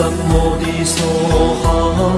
Âm. 哈哈哈，闻三摩地梭哈。